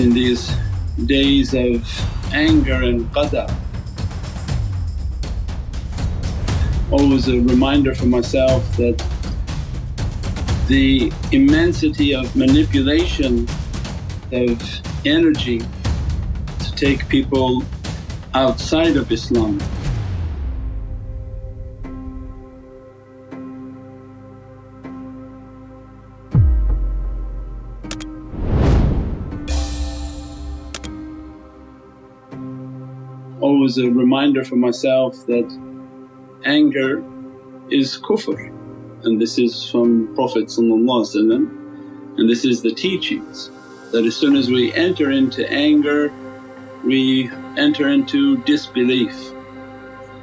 in these days of anger and qadar. Always a reminder for myself that the immensity of manipulation of energy to take people outside of Islam. Always a reminder for myself that anger is kufr and this is from Prophet and this is the teachings that as soon as we enter into anger we enter into disbelief.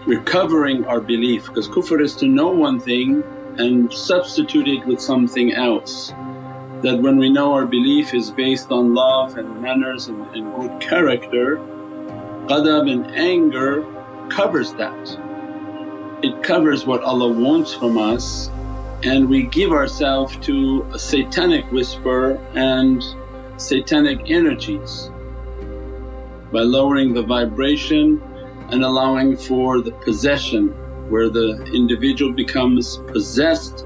We're covering our belief because kufr is to know one thing and substitute it with something else. That when we know our belief is based on love and manners and, and good character, ghadab and anger covers that. It covers what Allah wants from us and we give ourselves to a satanic whisper and satanic energies by lowering the vibration and allowing for the possession where the individual becomes possessed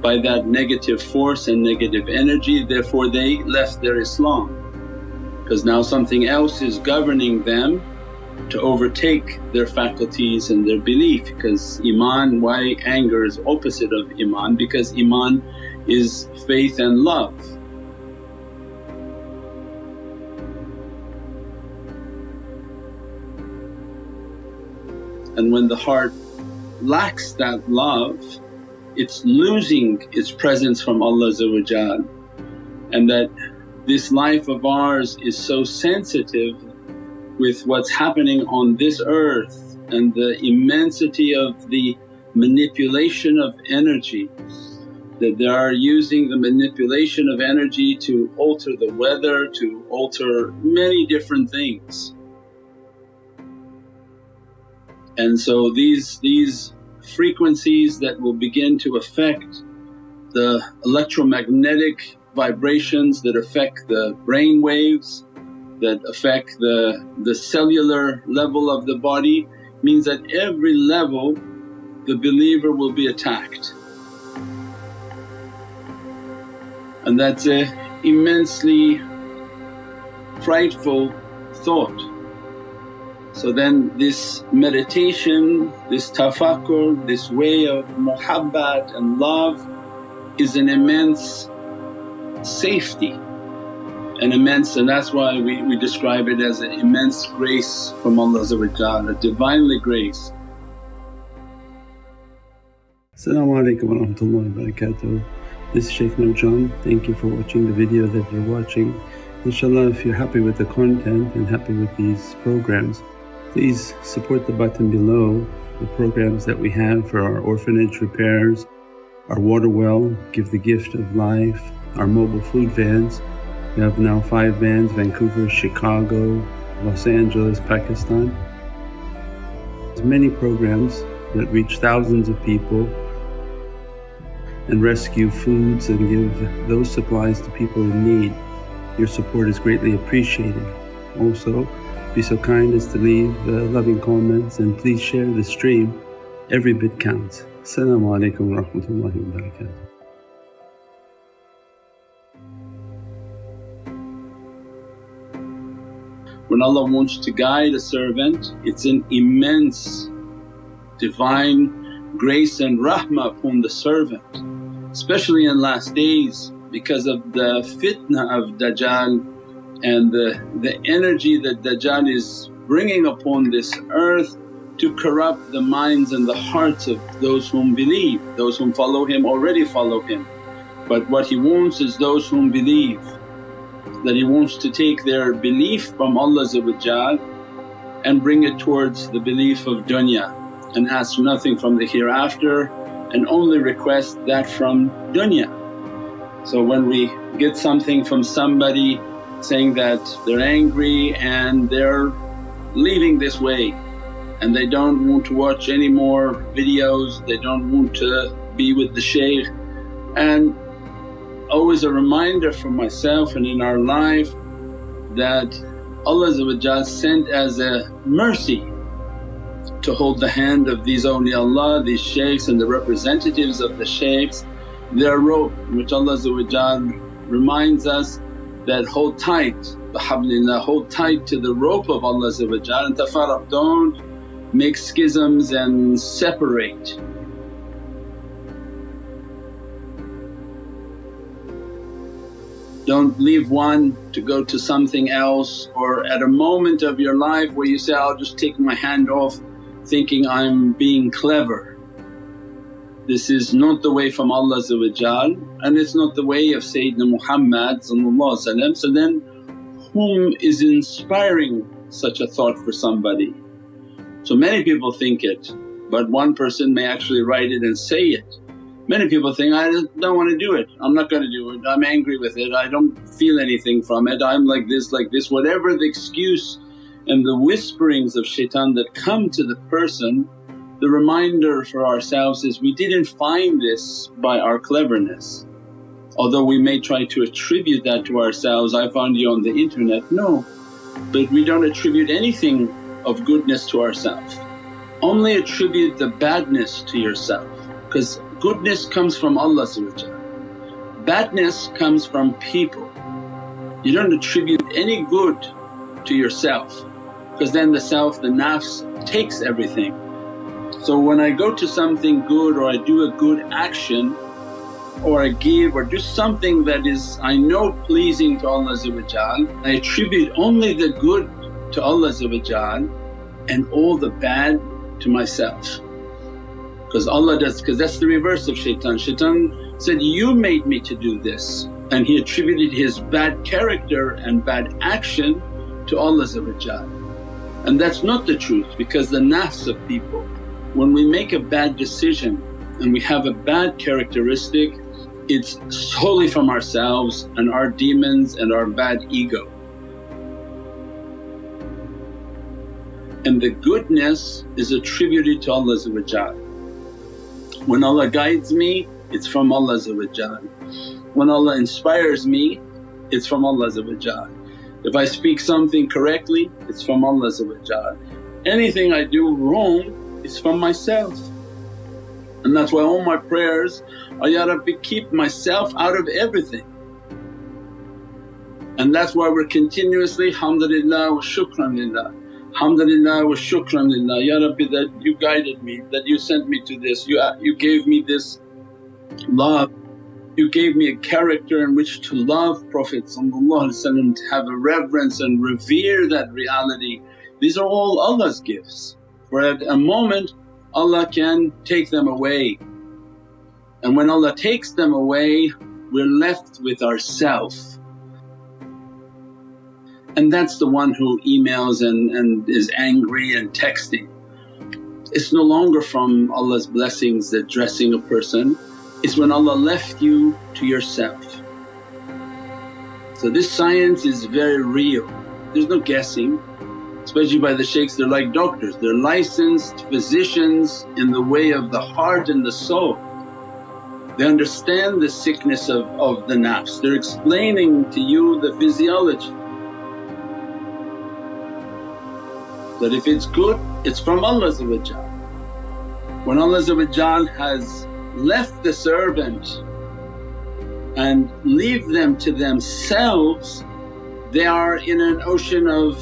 by that negative force and negative energy therefore they left their Islam because now something else is governing them to overtake their faculties and their belief because Iman, why anger is opposite of Iman? Because Iman is faith and love. And when the heart lacks that love it's losing its presence from Allah and that this life of ours is so sensitive with what's happening on this earth and the immensity of the manipulation of energy that they are using the manipulation of energy to alter the weather, to alter many different things. And so these, these frequencies that will begin to affect the electromagnetic vibrations that affect the brain waves that affect the, the cellular level of the body means that every level the believer will be attacked. And that's a immensely frightful thought. So then this meditation, this tafakkur, this way of muhabbat and love is an immense safety an immense and that's why we, we describe it as an immense grace from Allah a Divinely grace. Assalamu alaikum wa rahmatullahi. This is Shaykh Nurjan. Thank you for watching the video that you're watching. Inshallah if you're happy with the content and happy with these programs please support the button below the programs that we have for our orphanage repairs, our water well, Give the Gift of Life, our mobile food vans we have now five vans Vancouver, Chicago, Los Angeles, Pakistan. There's many programs that reach thousands of people and rescue foods and give those supplies to people in need. Your support is greatly appreciated. Also, be so kind as to leave uh, loving comments and please share the stream. Every bit counts. Assalamu alaikum wa rahmatullahi When Allah wants to guide a servant. It's an immense divine grace and rahmah upon the servant especially in last days because of the fitna of Dajjal and the, the energy that Dajjal is bringing upon this earth to corrupt the minds and the hearts of those whom believe. Those whom follow him already follow him. But what he wants is those whom believe that He wants to take their belief from Allah and bring it towards the belief of dunya and ask nothing from the hereafter and only request that from dunya. So when we get something from somebody saying that they're angry and they're leaving this way and they don't want to watch any more videos, they don't want to be with the shaykh and always a reminder for myself and in our life that Allah sent as a mercy to hold the hand of these awliyaullah, these shaykhs and the representatives of the shaykhs, their rope which Allah reminds us that hold tight, bihablillah, hold tight to the rope of Allah and tafarraq, don't make schisms and separate. Don't leave one to go to something else or at a moment of your life where you say, I'll just take my hand off thinking I'm being clever. This is not the way from Allah and it's not the way of Sayyidina Muhammad so then whom is inspiring such a thought for somebody? So many people think it but one person may actually write it and say it Many people think, I don't want to do it, I'm not going to do it, I'm angry with it, I don't feel anything from it, I'm like this, like this. Whatever the excuse and the whisperings of shaitan that come to the person, the reminder for ourselves is we didn't find this by our cleverness. Although we may try to attribute that to ourselves, I found you on the internet, no. But we don't attribute anything of goodness to ourselves. Only attribute the badness to yourself because Goodness comes from Allah badness comes from people. You don't attribute any good to yourself because then the self, the nafs takes everything. So when I go to something good or I do a good action or I give or do something that is I know pleasing to Allah I attribute only the good to Allah and all the bad to myself because Allah does because that's the reverse of shaitan. Shaitan said, you made me to do this and he attributed his bad character and bad action to Allah and that's not the truth because the nafs of people when we make a bad decision and we have a bad characteristic it's solely from ourselves and our demons and our bad ego. And the goodness is attributed to Allah when Allah guides me it's from Allah when Allah inspires me it's from Allah if I speak something correctly it's from Allah anything I do wrong is from myself. And that's why all my prayers are, Ya Rabbi keep myself out of everything. And that's why we're continuously, hamdulillah wa shukran Alhamdulillah wa shukran lillah, Ya Rabbi that you guided me, that you sent me to this, you, uh, you gave me this love, you gave me a character in which to love Prophet to have a reverence and revere that reality. These are all Allah's gifts. For at a moment Allah can take them away. And when Allah takes them away we're left with ourself and that's the one who emails and, and is angry and texting. It's no longer from Allah's blessings that dressing a person, it's when Allah left you to yourself. So this science is very real, there's no guessing especially by the shaykhs they're like doctors, they're licensed physicians in the way of the heart and the soul. They understand the sickness of, of the nafs, they're explaining to you the physiology. That if it's good it's from Allah When Allah has left the servant and leave them to themselves they are in an ocean of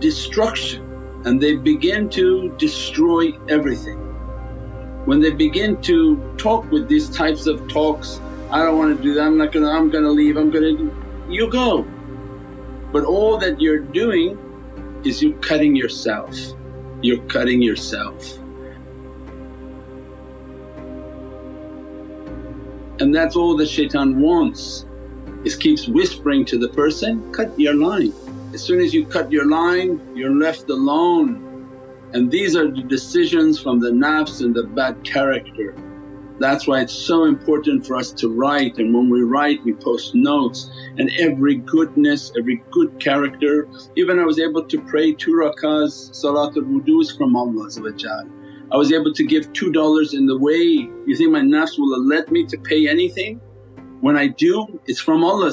destruction and they begin to destroy everything. When they begin to talk with these types of talks, I don't want to do that, I'm not gonna, I'm gonna leave, I'm gonna… you go. But all that you're doing is you're cutting yourself, you're cutting yourself. And that's all the shaitan wants is keeps whispering to the person, cut your line. As soon as you cut your line you're left alone and these are the decisions from the nafs and the bad character. That's why it's so important for us to write and when we write we post notes and every goodness, every good character. Even I was able to pray two rakahs salatul wudus from Allah I was able to give $2 in the way, you think my nafs will let me to pay anything? When I do it's from Allah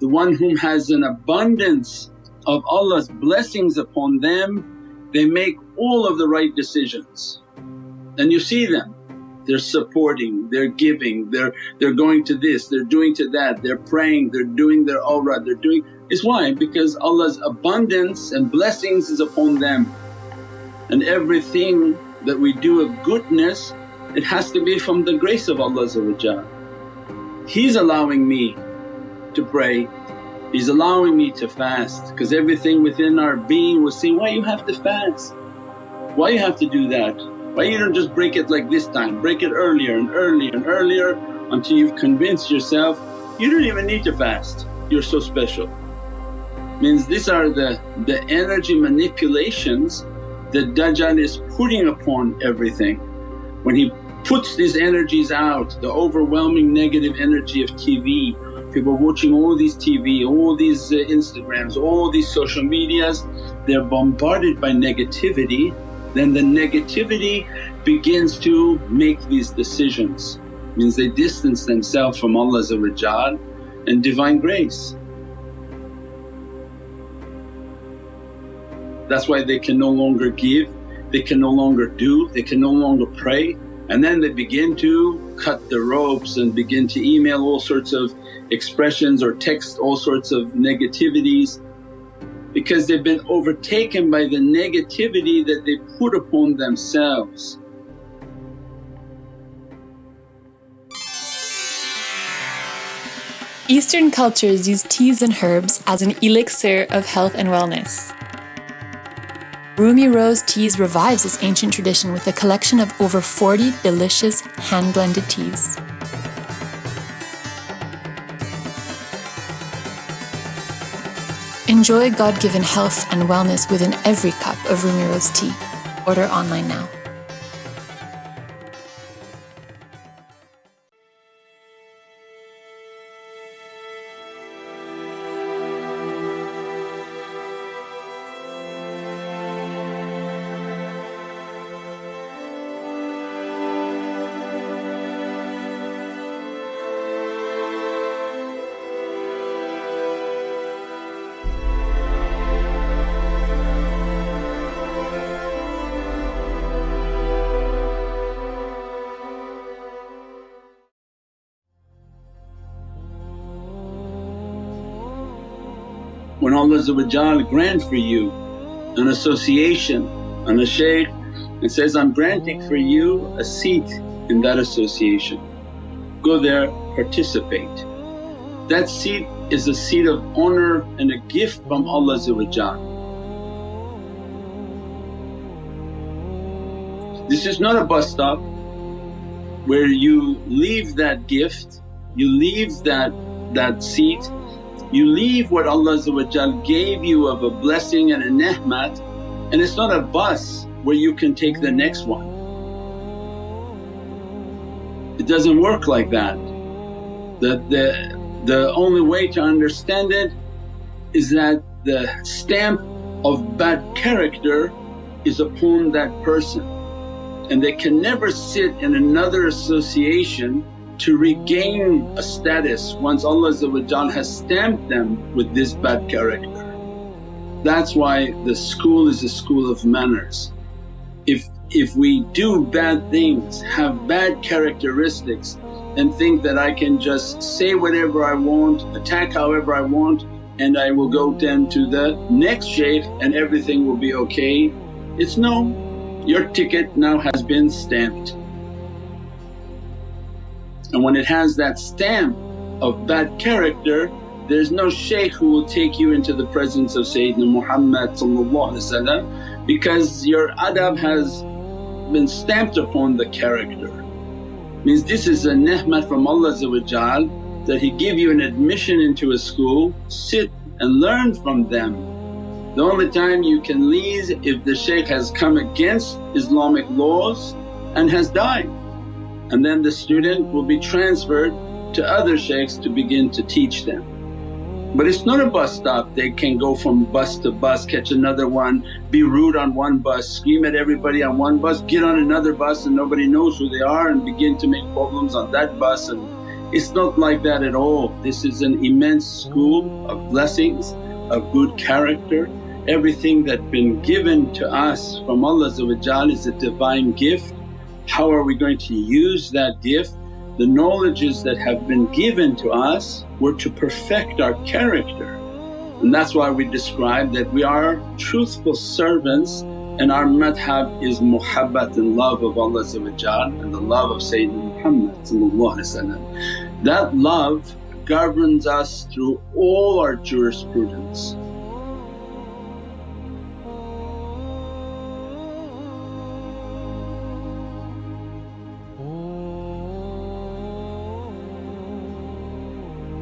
the one whom has an abundance of Allah's blessings upon them, they make all of the right decisions. And you see them, they're supporting, they're giving, they're, they're going to this, they're doing to that, they're praying, they're doing their awrad, they're doing… It's why? Because Allah's abundance and blessings is upon them and everything that we do of goodness it has to be from the grace of Allah He's allowing me to pray, He's allowing me to fast because everything within our being was saying, why you have to fast? Why you have to do that? Why you don't just break it like this time, break it earlier and earlier and earlier until you've convinced yourself you don't even need to fast, you're so special. Means these are the, the energy manipulations that Dajjal is putting upon everything. When he puts these energies out, the overwhelming negative energy of TV, people watching all these TV, all these uh, Instagrams, all these social medias, they're bombarded by negativity, then the negativity begins to make these decisions. Means they distance themselves from Allah and Divine grace. That's why they can no longer give, they can no longer do, they can no longer pray and then they begin to cut the ropes and begin to email all sorts of expressions or text all sorts of negativities because they've been overtaken by the negativity that they put upon themselves. Eastern cultures use teas and herbs as an elixir of health and wellness. Rumi Rose Teas revives this ancient tradition with a collection of over 40 delicious hand-blended teas. Enjoy God-given health and wellness within every cup of Rumi Rose tea. Order online now. When Allah grant for you an association and a shaykh and says, I'm granting for you a seat in that association. Go there, participate. That seat is a seat of honour and a gift from Allah This is not a bus stop where you leave that gift, you leave that, that seat you leave what Allah gave you of a blessing and a ni'mat and it's not a bus where you can take the next one. It doesn't work like that. The, the, the only way to understand it is that the stamp of bad character is upon that person and they can never sit in another association to regain a status once Allah has stamped them with this bad character. That's why the school is a school of manners. If, if we do bad things, have bad characteristics and think that I can just say whatever I want, attack however I want and I will go then to the next shaykh and everything will be okay. It's no, your ticket now has been stamped. And when it has that stamp of bad character there's no shaykh who will take you into the presence of Sayyidina Muhammad because your adab has been stamped upon the character. Means this is a ni'mat from Allah that He give you an admission into a school, sit and learn from them. The only time you can leave if the shaykh has come against Islamic laws and has died and then the student will be transferred to other shaykhs to begin to teach them. But it's not a bus stop, they can go from bus to bus, catch another one, be rude on one bus, scream at everybody on one bus, get on another bus and nobody knows who they are and begin to make problems on that bus and It's not like that at all. This is an immense school of blessings, of good character. Everything that's been given to us from Allah is a divine gift. How are we going to use that gift? The knowledges that have been given to us were to perfect our character and that's why we describe that we are truthful servants and our madhab is muhabbat and love of Allah and the love of Sayyidina Muhammad That love governs us through all our jurisprudence.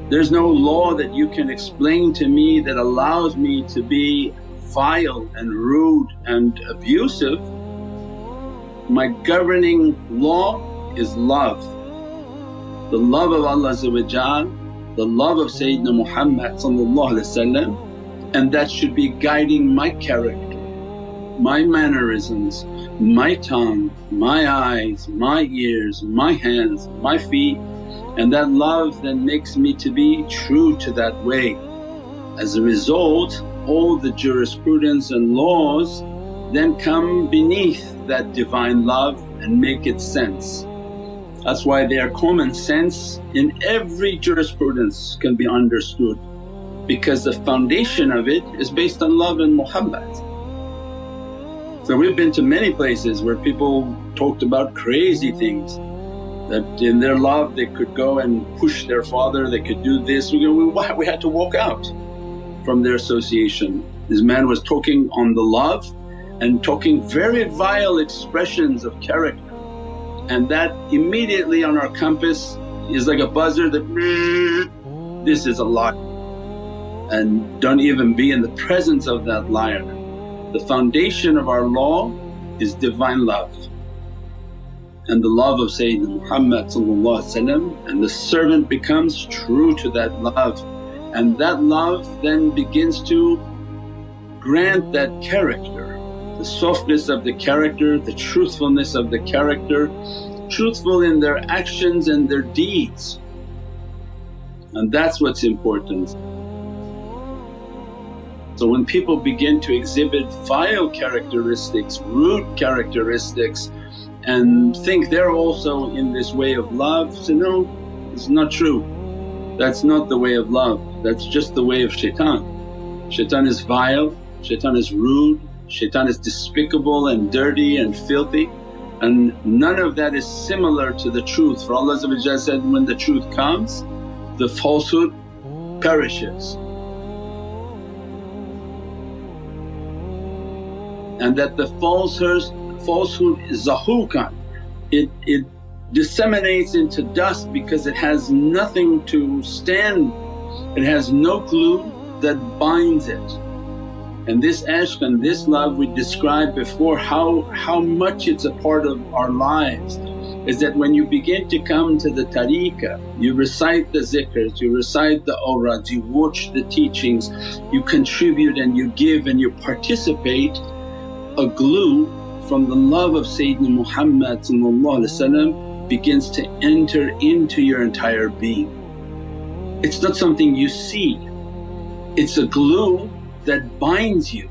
There's no law that you can explain to me that allows me to be vile and rude and abusive. My governing law is love. The love of Allah the love of Sayyidina Muhammad and that should be guiding my character, my mannerisms, my tongue, my eyes, my ears, my hands, my feet and that love then makes me to be true to that way. As a result all the jurisprudence and laws then come beneath that divine love and make it sense. That's why they are common sense in every jurisprudence can be understood because the foundation of it is based on love and muhabbat. So we've been to many places where people talked about crazy things that in their love they could go and push their father, they could do this. We, we, we had to walk out from their association. This man was talking on the love and talking very vile expressions of character and that immediately on our compass is like a buzzer that this is a lie and don't even be in the presence of that liar. The foundation of our law is divine love and the love of Sayyidina Muhammad and the servant becomes true to that love and that love then begins to grant that character, the softness of the character, the truthfulness of the character, truthful in their actions and their deeds and that's what's important. So when people begin to exhibit vile characteristics, rude characteristics and think they're also in this way of love. So no, it's not true. That's not the way of love, that's just the way of shaitan. Shaitan is vile, shaitan is rude, shaitan is despicable and dirty and filthy and none of that is similar to the truth. For Allah said, when the truth comes the falsehood perishes. And that the falsehoods falsehood is zahukan, it, it disseminates into dust because it has nothing to stand, it has no glue that binds it. And this ashq and this love we described before how, how much it's a part of our lives is that when you begin to come to the tariqah, you recite the zikrs, you recite the awrads, you watch the teachings, you contribute and you give and you participate, a glue from the love of Sayyidina Muhammad begins to enter into your entire being. It's not something you see, it's a glue that binds you.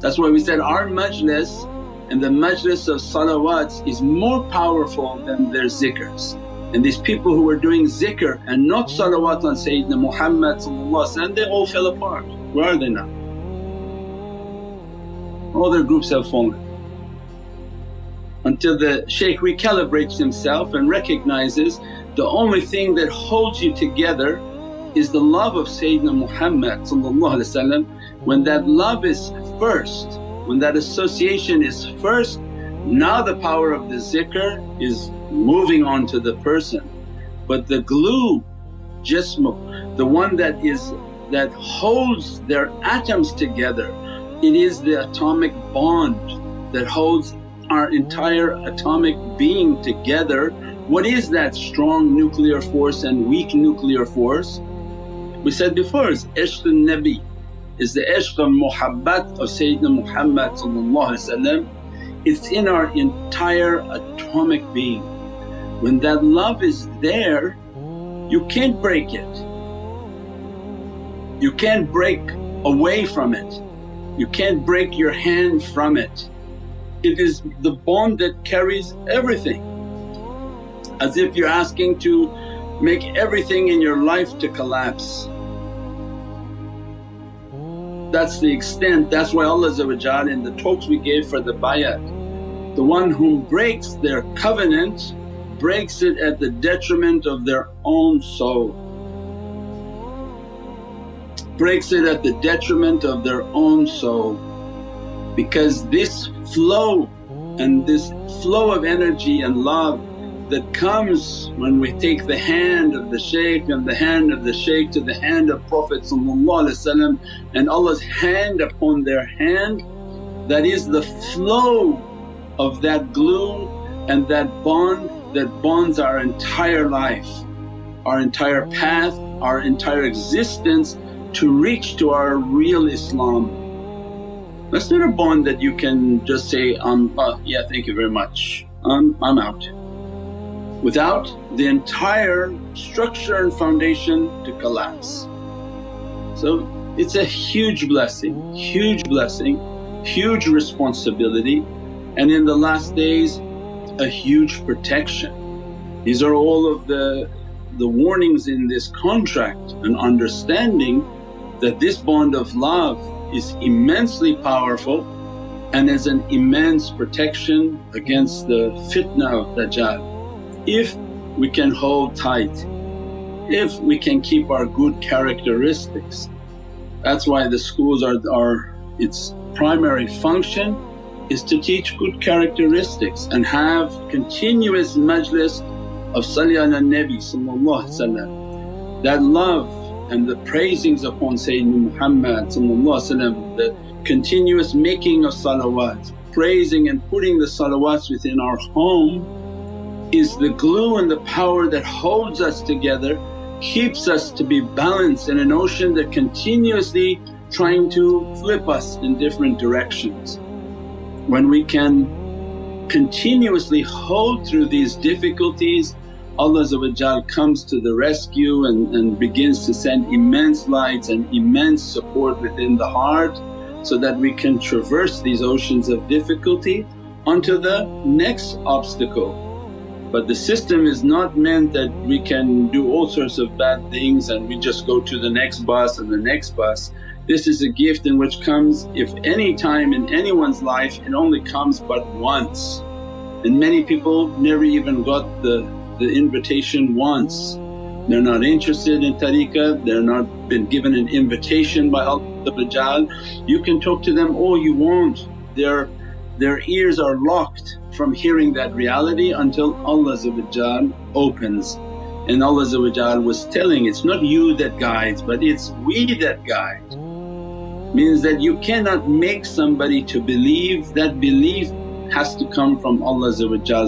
That's why we said our majlis and the majlis of salawats is more powerful than their zikrs. And these people who were doing zikr and not salawat on Sayyidina Muhammad they all fell apart. Where are they now? All their groups have fallen until the shaykh recalibrates himself and recognizes the only thing that holds you together is the love of Sayyidina Muhammad When that love is first, when that association is first, now the power of the zikr is moving on to the person. But the glue, jism, the one that is that holds their atoms together, it is the atomic bond that holds our entire atomic being together, what is that strong nuclear force and weak nuclear force? We said before is ishq nabi is the ishq muhabbat of Sayyidina Muhammad it's in our entire atomic being. When that love is there you can't break it. You can't break away from it. You can't break your hand from it. It is the bond that carries everything. As if you're asking to make everything in your life to collapse. That's the extent, that's why Allah in the talks we gave for the bayat, the one whom breaks their covenant breaks it at the detriment of their own soul, breaks it at the detriment of their own soul because this flow and this flow of energy and love that comes when we take the hand of the shaykh and the hand of the shaykh to the hand of Prophet and Allah's hand upon their hand that is the flow of that glue and that bond that bonds our entire life, our entire path, our entire existence to reach to our real Islam. That's not a bond that you can just say, um, oh yeah thank you very much, um, I'm out without the entire structure and foundation to collapse. So it's a huge blessing, huge blessing, huge responsibility and in the last days a huge protection. These are all of the, the warnings in this contract and understanding that this bond of love is immensely powerful and is an immense protection against the fitna of Dajjal if we can hold tight, if we can keep our good characteristics. That's why the schools are, are its primary function is to teach good characteristics and have continuous majlis of Salli ala Nabi that love and the praisings upon Sayyidina Muhammad the continuous making of salawats, praising and putting the salawats within our home is the glue and the power that holds us together, keeps us to be balanced in an ocean that continuously trying to flip us in different directions. When we can continuously hold through these difficulties Allah comes to the rescue and, and begins to send immense lights and immense support within the heart so that we can traverse these oceans of difficulty onto the next obstacle but the system is not meant that we can do all sorts of bad things and we just go to the next bus and the next bus. This is a gift in which comes if any time in anyone's life it only comes but once and many people never even got the, the invitation once. They're not interested in tariqah, they're not been given an invitation by Allah You can talk to them all you want, their, their ears are locked from hearing that reality until Allah opens. And Allah was telling, it's not you that guides but it's we that guide. Means that you cannot make somebody to believe, that belief has to come from Allah's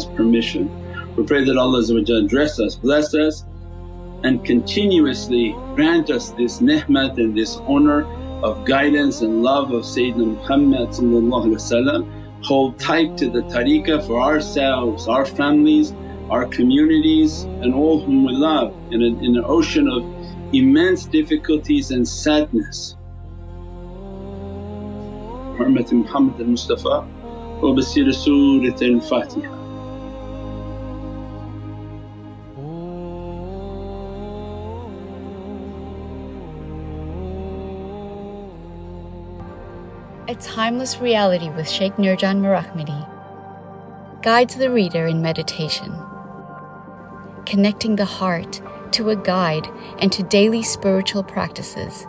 permission. We pray that Allah dress us, bless us and continuously grant us this ni'mat and this honour of guidance and love of Sayyidina Muhammad hold tight to the tariqah for ourselves, our families, our communities and all whom we love in, a, in an ocean of immense difficulties and sadness. Hurmat Muhammad al-Mustafa wa basir Surat al-Fatiha. A Timeless Reality with Sheikh Nurjan Mirahmadi guides the reader in meditation, connecting the heart to a guide and to daily spiritual practices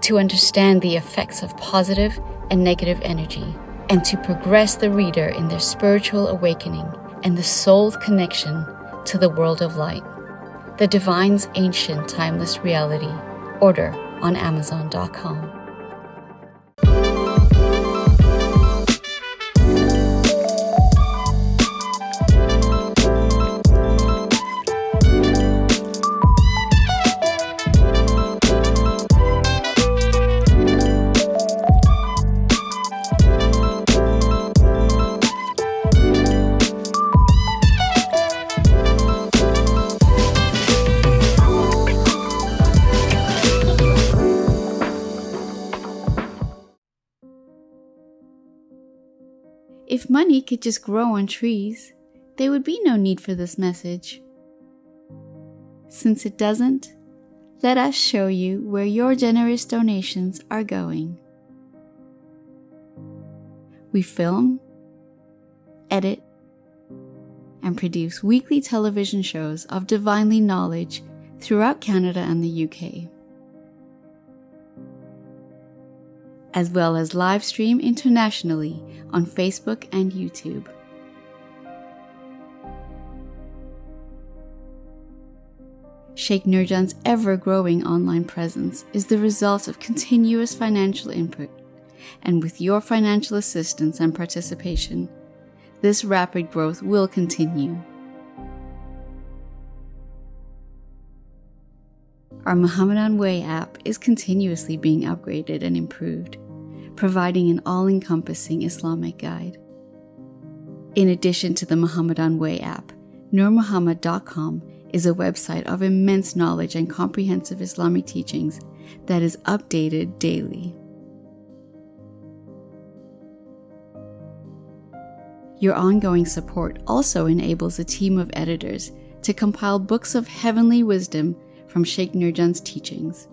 to understand the effects of positive and negative energy and to progress the reader in their spiritual awakening and the soul's connection to the world of light. The Divine's Ancient Timeless Reality. Order on Amazon.com. money could just grow on trees, there would be no need for this message. Since it doesn't, let us show you where your generous donations are going. We film, edit, and produce weekly television shows of divinely knowledge throughout Canada and the UK, as well as live stream internationally on Facebook and YouTube. Sheikh Nurjan's ever growing online presence is the result of continuous financial input, and with your financial assistance and participation, this rapid growth will continue. Our Muhammadan Way app is continuously being upgraded and improved, providing an all encompassing Islamic guide. In addition to the Muhammadan Way app, NurMuhammad.com is a website of immense knowledge and comprehensive Islamic teachings that is updated daily. Your ongoing support also enables a team of editors to compile books of heavenly wisdom from Sheikh Nurjan's teachings.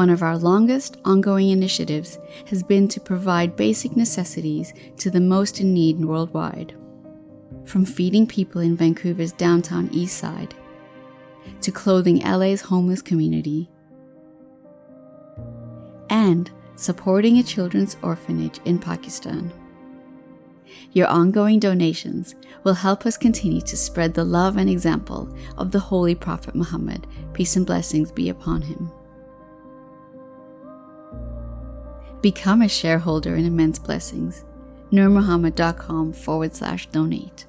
One of our longest ongoing initiatives has been to provide basic necessities to the most in need worldwide. From feeding people in Vancouver's downtown east side, to clothing LA's homeless community, and supporting a children's orphanage in Pakistan. Your ongoing donations will help us continue to spread the love and example of the Holy Prophet Muhammad, peace and blessings be upon him. Become a shareholder in Immense Blessings. NurMuhammad.com forward slash donate.